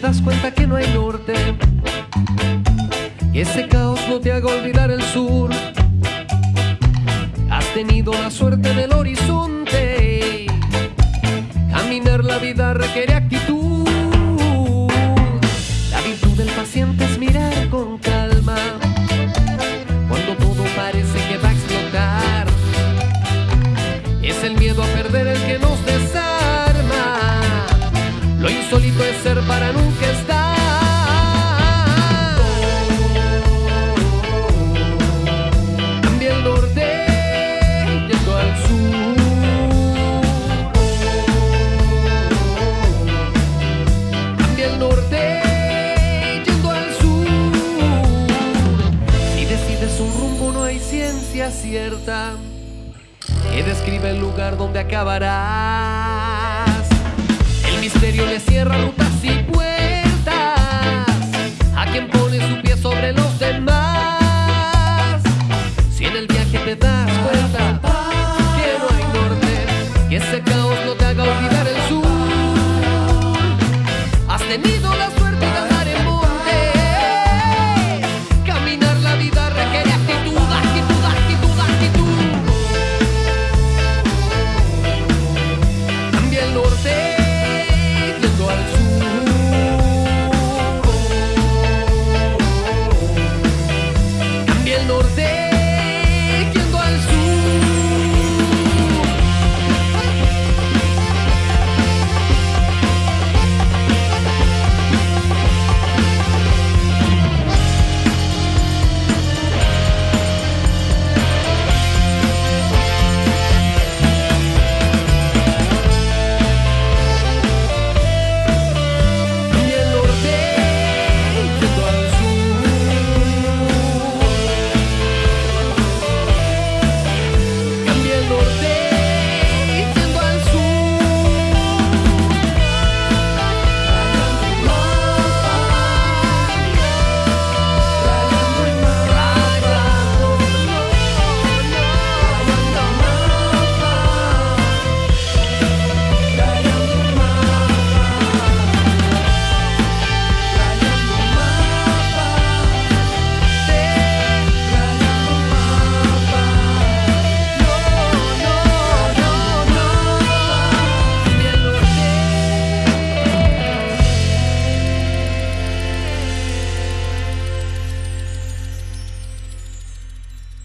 das cuenta que no hay norte. Y ese caos no te haga olvidar el sur. Has tenido la suerte del horizonte. Caminar la vida requiere actitud. La virtud del paciente es mirar con calma. Cuando todo parece que va a explotar. Es el miedo a perder el que nos desarma. Lo insólito es ser para nunca cierta que describe el lugar donde acabarás. El misterio le cierra rutas y puertas a quien pone su pie sobre los demás. Si en el viaje te das cuenta que no hay norte, que ese caos no te haga olvidar el sur, has tenido la